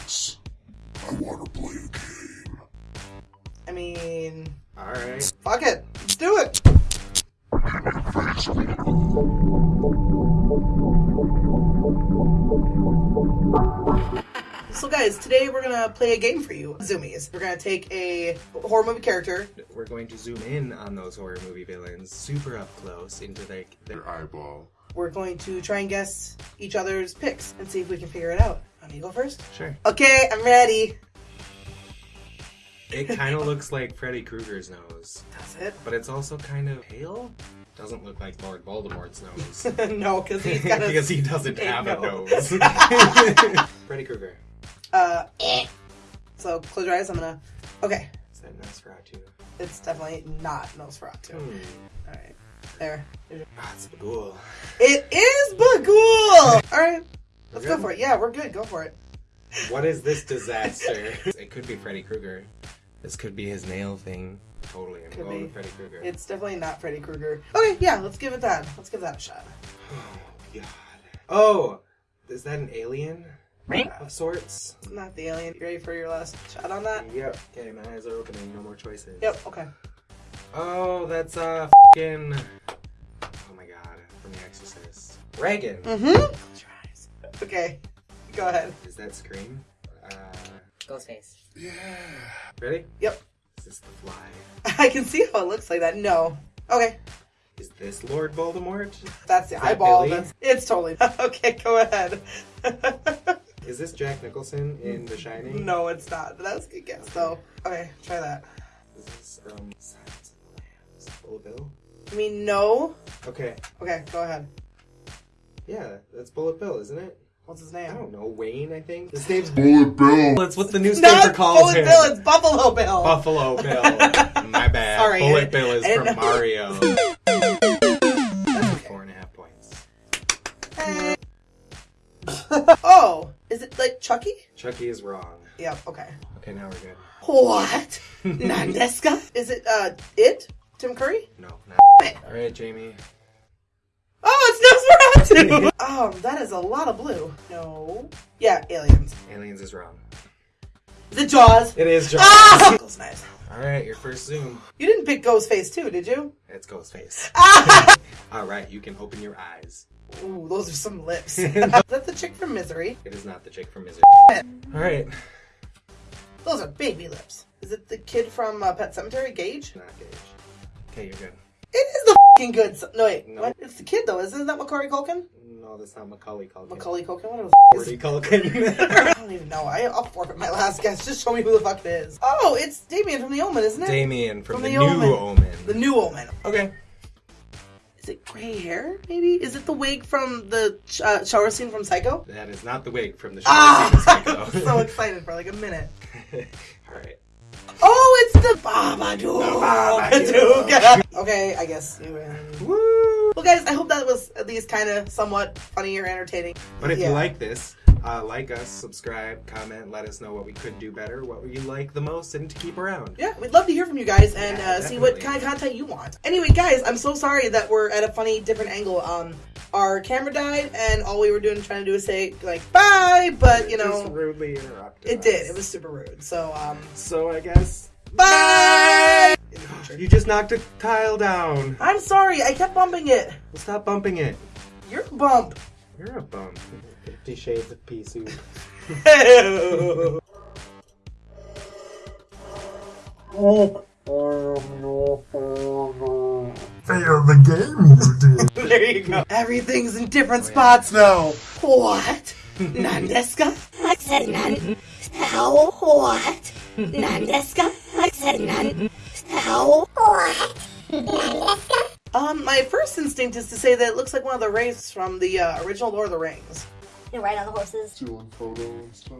Alex, I want to play a game. I mean, Alright. fuck it. Let's do it. So guys, today we're gonna play a game for you, Zoomies. We're gonna take a horror movie character. We're going to zoom in on those horror movie villains super up close into like their Your eyeball. We're going to try and guess each other's picks and see if we can figure it out. Want me to go first? Sure. Okay, I'm ready. It kind of looks like Freddy Krueger's nose, That's it. but it's also kind of pale. Doesn't look like Lord Voldemort's nose. no, because he's got a because he doesn't have a nose. nose. Freddy Krueger. Uh, so close your eyes. I'm gonna. Okay, Is that Nosferatu? it's definitely not Nosferatu. Hmm. All right, there. Ah, it's Bughuul. It is Bughuul. All right, let's We're go for it. Yeah, we're good. Go for it. What is this disaster? it could be Freddy Krueger. This could be his nail thing. Totally. I'm Could going be. with Freddy Krueger. It's definitely not Freddy Krueger. Okay, yeah, let's give it that. Let's give that a shot. Oh, God. Oh, is that an alien Right of sorts? Not the alien. You ready for your last shot on that? Yep. Okay, my eyes are opening. No more choices. Yep. Okay. Oh, that's uh fucking. Oh my god, from The Exorcist. Regan. Mm-hmm. Close your eyes. Okay, go ahead. Is that Scream? Uh, Ghostface. Yeah. ready? Yep. Is this the Fly? I can see how it looks like that. No. Okay, Is this Lord Voldemort? that's the that eyeball. Billy? That's it's totally. okay, go ahead. Is this Jack Nicholson in The Shining? no, it's not. But that was a good guess, though. Okay, try that. Is this um Silence of the Lambs? Bullet Bill? I mean, no. Okay. Okay, go ahead. Yeah, that's Bullet Bill, isn't it? What's his name? I don't know. Wayne, I think. His name's Bullet Bill. That's what the newspaper not calls Bullet him. Bill. It's Buffalo Bill. Buffalo Bill. My bad. Sorry, Bullet didn't- Bill is I from know. Mario. That's Four and a half points. okay. oh, is it like Chucky? Chucky is wrong. Yep. Okay. Okay, now we're good. What? Nandeska? Is it uh it? Tim Curry? No, not. All right, Jamie. Oh, it's Nosferatu. um, that is a lot of blue. No. Yeah, aliens. Aliens is wrong. Is it Jaws? It is Jaws. Ah! That's nice. All right, your first zoom. You didn't pick Ghostface too, did you? It's Ghostface. Ah! All right, you can open your eyes. Ooh, those are some lips. That's the chick from Misery. It is not the chick from Misery. All right, Those are baby lips. Is it the kid from uh, Pet Sematary, Gage? not Gage. Okay, you're good. It is the fucking good. s- No wait, No. what? It's the kid though. Isn't that Macaulay Culkin? No, that's not Macaulay Culkin. Macaulay Culkin. What the f- is Culkin. I don't even know. I, I'll forfeit my last guess. Just show me who the fuck it is. Oh, it's Damien from The Omen, isn't it? Damien from, From the, the new Omen. Omen. The new Omen. Okay. Is it gray hair? Maybe. Is it the wig from the uh, shower scene from Psycho? That is not the wig from the show. Ah! Psycho. so excited for like a minute. All right. Oh, the Babadook. Okay, I guess. Woo! Well, guys, I hope that was at least kind of somewhat funny or entertaining. But if Yeah. you like this, uh, like us, subscribe, comment, let us know what we could do better, what you like the most, and to keep around. Yeah, we'd love to hear from you guys and Yeah, uh, see what kind of content you want. Anyway, guys, I'm so sorry that we're at a funny different angle. Um, our camera died, and all we were doing trying to do is say like bye, but you know, rudely interrupted. it did. It was super rude. So um, So I guess bye. In the future. you just knocked a tile down. I'm sorry. I kept bumping it. Well, stop bumping it. You're a bump. You're a bump. Fifty Shades of Pea Soup. Fail the game you did. there you go. Everything's in different Oh, yeah. spots now. What? Nandeska? I said none. How? What? Nandeska? I said What? Um, my first instinct is to say that it looks like one of the wraiths from the uh, original Lord of the Rings. You're right on the horses. Stealing photo and stuff.